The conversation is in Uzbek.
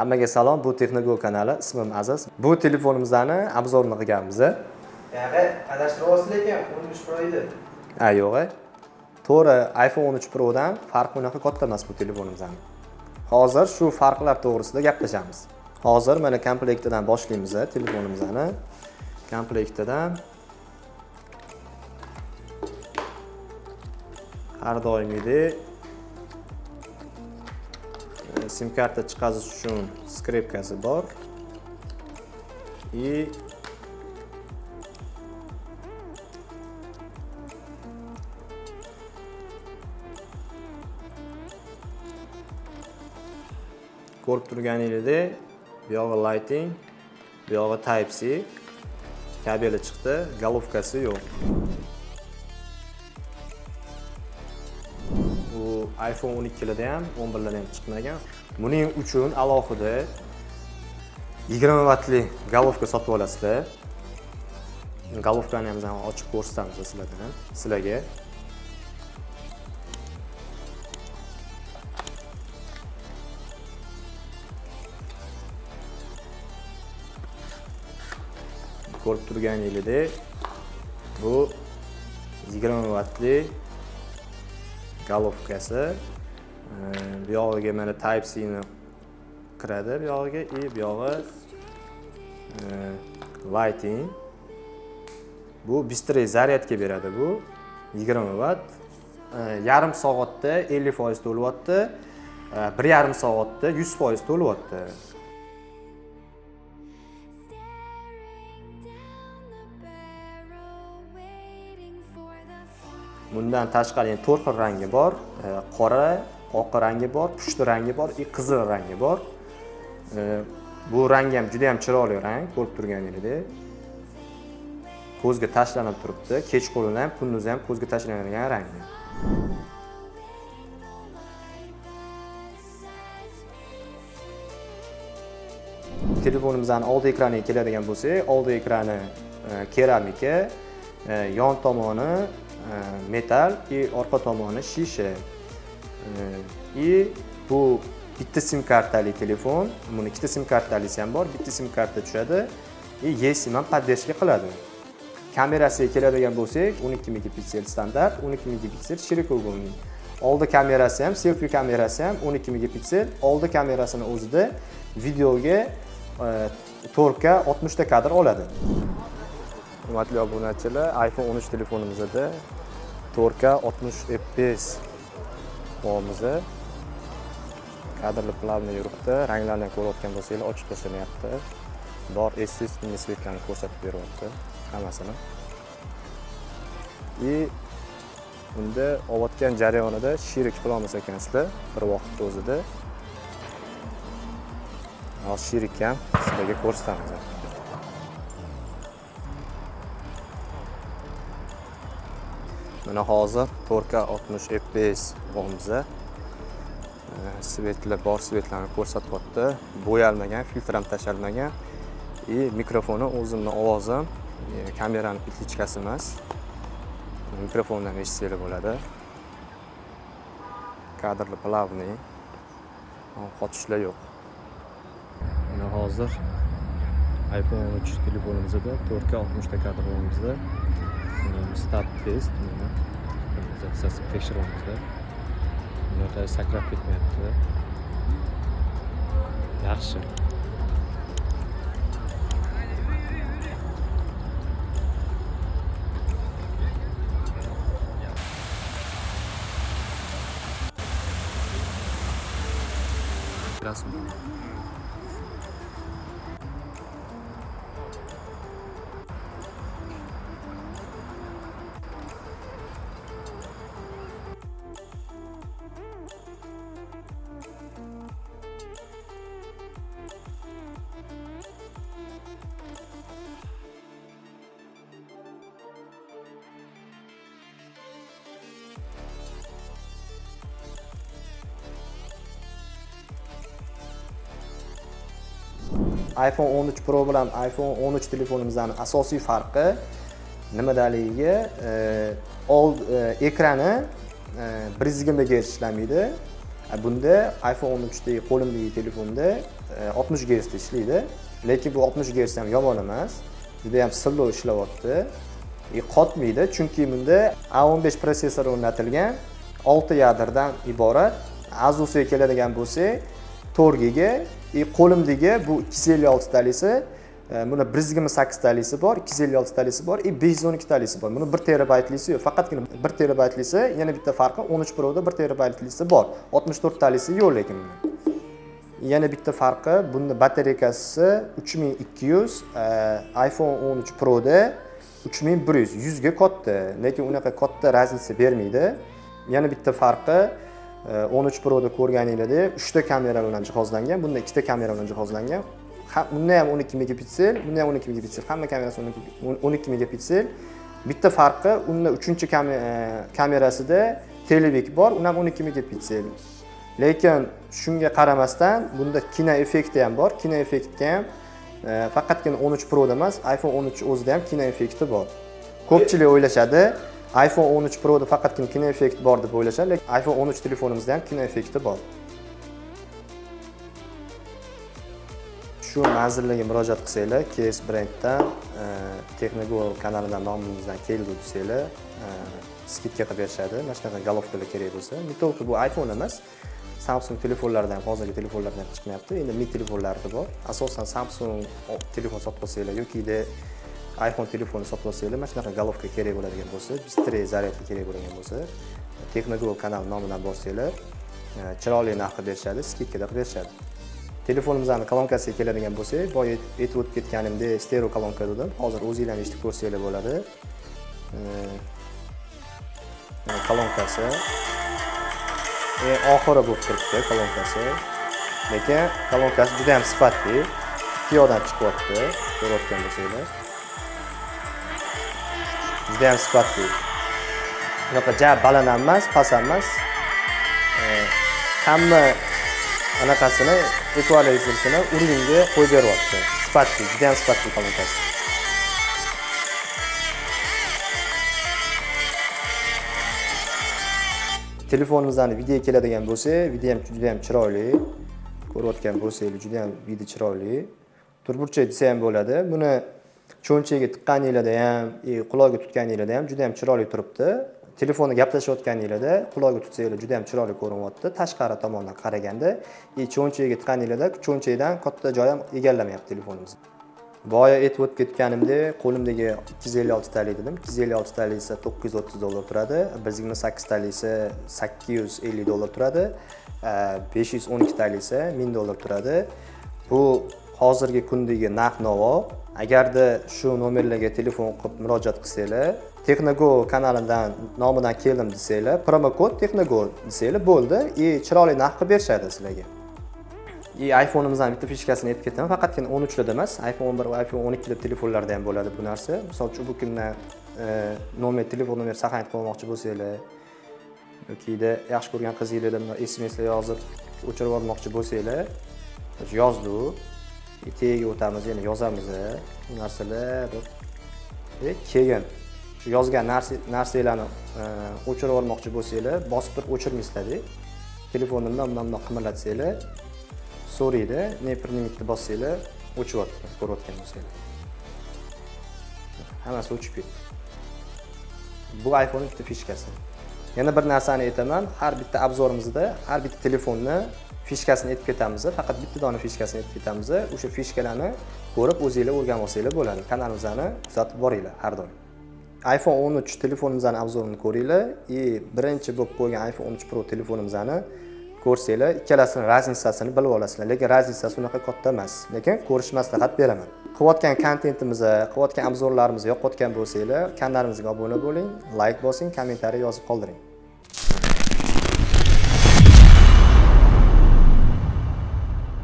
Hammaga salom, bu Texnogo kanali, ismim Aziz. Bu telefonimizni obzorini qilganmiz. Yog'i, adashtiryapsiz lekin 13 Pro edi. Ha, yo'q. To'g'ri, iPhone 13 Pro dan farqi unaqa katta emas bu telefonimizni. Hozir shu farqlar to'g'risida gaplashamiz. Hozir mana komplektidan boshlaymiz telefonimizni. Komplektidan har doimgidek sim karta chiqazish uchun skripkasi bor. И ko'rib turganingizdek bu yog'i lighting bu yog'i type c kabeli chiqdi golovkasi yo'q. Iphone 12larda ham 11larda ham chiqmagan. Buning uchun alohida 20 vatli golovka sotib olasizlar. Golovkani ham ochib ko'rsatamiz sizlardan sizlarga. Ko'rib turganingizdek bu 20 vatli golovkasi bu yog'iga mana type c ni kiradi bu yog'iga и bu yog'i lighting. Bu быстрый zaryadga beradi bu 20 vatt yarim soatda 50 foiz to'lyapti. Bir yarim soatda 100 foiz to'lyapti. Bundan tashqari yana to'rt xil rangi bor e, qora oq rangi bor pushti rangi bor и qizil rangi bor. E, bu rang ham juda ham chiroyli rang ko'rib turganingizdek ko'zga tashlanib turibdi kechqurun ham kunduz ham ko'zga tashlanadigan rang. Telefonimizni oldi ekraniga keladigan bo'lsak oldi ekrani keramika yon tomoni E, metal и orqa tomoni shisha. E, и bu bitta sim kartali telefon buni ikkita sim kartalisi ham bor bitta sim karta tushadi. E, и esim ham поддержка qiladi. Kamerasiga keladigan bo'lsak 12 megapiksel standart 12 megapiksel shirokouгольный oldi kamerasi ham selfi kamerasi ham 12 megapiksel. Oldi kamerasini o'zida videoga 4K 60 ta kadr oladi. Hurmatli obunachilar iphone 13 telefonimizda 4K 60 fps bo'lamiz kadrli plavniy yuribdi. Ranglarni ko'rayotgan bo'lsanglar ochib tashlanyapti bor естественный svetlarni ko'rsatib beryapti hammasini. И bunda olayotgan jarayonida shirik qilolmas ekansizlar bir vaqtni o'zida. Hozir shirik ham sizlarga ko'rsatamiz. Mana hozir 4K 60 fps bo'lamiz svetlar bor svetlarni ko'rsatyapti. Bo'yalmagan filtr ham tashalmagan. И mikrofoni o'zimni ovozim eh, kamerani petlichkasi emas. Mikrofondan eshitsanglar bo'ladi. Kadrli plavniy qotishlar yo'q. Mana hozir iphone 13 telefonimizda 4K 60 ta kadr bo'lmoqda. Start test mana tekshiryapmiz bunaqa sakrab ketmayapti yaxshi rasm iphone 13 pro bilan iphone 13 telefonimizni asosiy farqi nimadaligiga e, old e, ekrani e, bir yuz yigirma gerts ishlamaydi bunda iphone 13dagi qo'limdagi telefonda 60 Hz da ishlaydi. Lekin bu 60 Hz ham yomon emas juda ham silliq ishlayapti qotmaydi chunki bunda a15 protsessor o'rnatilgan 6 yadrdan iborat. Asusga keladigan bo'lsak 4 giga и e, qo'limdagi bu 256 talisi e, buni 128 talisi bor 256 talisi bor e, и 512 talisi bor. Buni 1 terabaytlisi yo'q. Faqatgina 1 terabaytlisi yana bitta farqi 13 proda 1 terabaytlisi bor. 64 talisi yo'q lekin yana bitta farqi bunda batareykasi 3200 iphone 13 proda 3100 100 ga katta lekin unaqa katta razница bermaydi. Yana bitta farqi 13 proda ko'rganinglardek 3 ta kamera bilan jihozlangan bunda 2 ta kamera bilan jihozlangan. Bunda ham 12 megapiksel bunda ham 12 megapiksel. Hamma kamerasi 12 megapiksel. Bitta farqi unda 3-chi e, kamerasida televik bor uni ham 12 megapiksel. Lekin shunga qaramasdan bunda kino effekti ham bor. Kino effektga ham e, faqatgina 13 proda emas iphone 13 o'zida ham kino effekti bor. Ko'pchilik o'ylashadi iphone 13 proda faqatgina kino effekt bor deb o'ylashadi lekin iphone 13 telefonimizda ham kino effekti bor. Shu manzillarga murojaat qilsanglar ks brenddan e, Technogol kanalidan nomimizdan keldi desanglar e, skidka qilib berishadi. Mana shunaqa golovkalar kerak bo'lsa. Не только bu iphone emas samsung telefonlarida ham hozirgi telefonlardan chiqmayapti. Endi mi telefonlarida bor. Asosan samsung telefon sotib olsanglar yokida iphone telefonni sotib olsanglar mana shunaqa golovka kerak bo'ladigan bo'lsa bыстрее зарядка kerak bo'ladigan bo'lsa texnogo kanal nomidan borsanglar e, chiroyli narxda berishadi skidkada qilib berishadi. Telefonimizni kolonkasiga keladigan bo'lsak boya aytib o'tib ketganimdek stereo kolonka dedim hozir o'zinglar eshitib ko'rsanglar bo'ladi. E, e, kolonkasi. Oxiri bo'lib turibdi kolonkasi. Lekin kolonkasi juda ham sifatli piyodan chiqyapti ko'rayotgan bo'lsanglar. Juda ham sifatli bunaqa ja baland ham emas past ham emas e, hamma anaqasini ekvalizersini uringa qo'yib beryapti. Sifatli juda ham sifatli palotasi telefonimizdan video keladigan bo'lsa video ham juda ham chiroyli. Ko'rayotgan bo'lsanglar juda ham video chiroyli. Turburchak desa ham bo'ladi. Buni cho'nchagiga tiqqaninglarda ham e, qulog'iga tutganinglarda ham juda ham chiroyli turibdi. Telefonda gaplashayotganinglarda qulog'iga tutsanglar juda ham chiroyli ko'rinyapti. Tashqari tomondan qaraganda e, и cho'nchagiga tiqqaninglarda cho'nchakdan katta joy ham egallamayapti telefonimiz. Boya aytib o'tib ketganimdek qo'limdagi ikki yuz ellik oltitalik dedim. ikki yuz ellik oltitalik esa to'qqiz yuz o'ttiz dollar turadi. Bir yuz yigirma esa sakkiz yuz ellik dollar turadi. E, besh yuz o'n ikkitalik esa ming dollar turadi. Bu hozirgi kundagi narx navo agarda shu nomerlarga telefon qilib murojaat qilsanglar texnogo kanalidan nomidan keldim desanglar promokod texnogo desanglar bo'ldi. И chiroyli narx qilib berishadi sizlarga. И iPhone'imizdan bitta fishkasini aytib ketaman faqatgina 13 uchlarda emas iphone 11 va iphone 12 telefonlarda ham bo'ladi bu narsa. Misol uchun bu kundan e, nomer telefon nomer saqlanib qolmoqchi bo'lsanglar yokida yaxshi ko'rgan qizinglardan smslar yozib o'chirib yubormoqchi bo'lsanglar yozdi u tagiga o'tamiz yana yozamiz bu narsalar keyin. Shu yozgan narsanglarni e, o'chirib olmoqchi bo'lsanglar bosib turib o'chirmaysizlarda telefonni bundan bundoq bundoq qimirlatsanglar so'raydi neprnimitni bossanglar o'chyapti ko'rayotgan bo'lsanglar. Hammasi o'chib ketdi. Bu iphone bitta fishkasi yana bir narsani aytaman har bitta obzorimizda har bitta telefonni fishkasini aytib ketamiz faqat bitta dona fishkasini aytib ketamiz o'sha fishkalarni ko'rib o'zinglar o'rganib olsanglar bo'ladi. Kanalimizni kuzatib boringlar har doim. iphone 13 telefonimizni obzorini ko'ringlar и birinchi bo'lib qo'ygan iphone 13 pro telefonimizni ko'rsanglar ikkalasini razницасini bilib olasizlar lekin razницasi unaqa katta emas lekin ko'rish maslahat beraman. Qilayotgan kontentimizni qilayotgan obzorlarimizni yoqayotgan bo'lsanglar kanalimizga obuna bo'ling layk bosing kommentariy yozib qoldiring.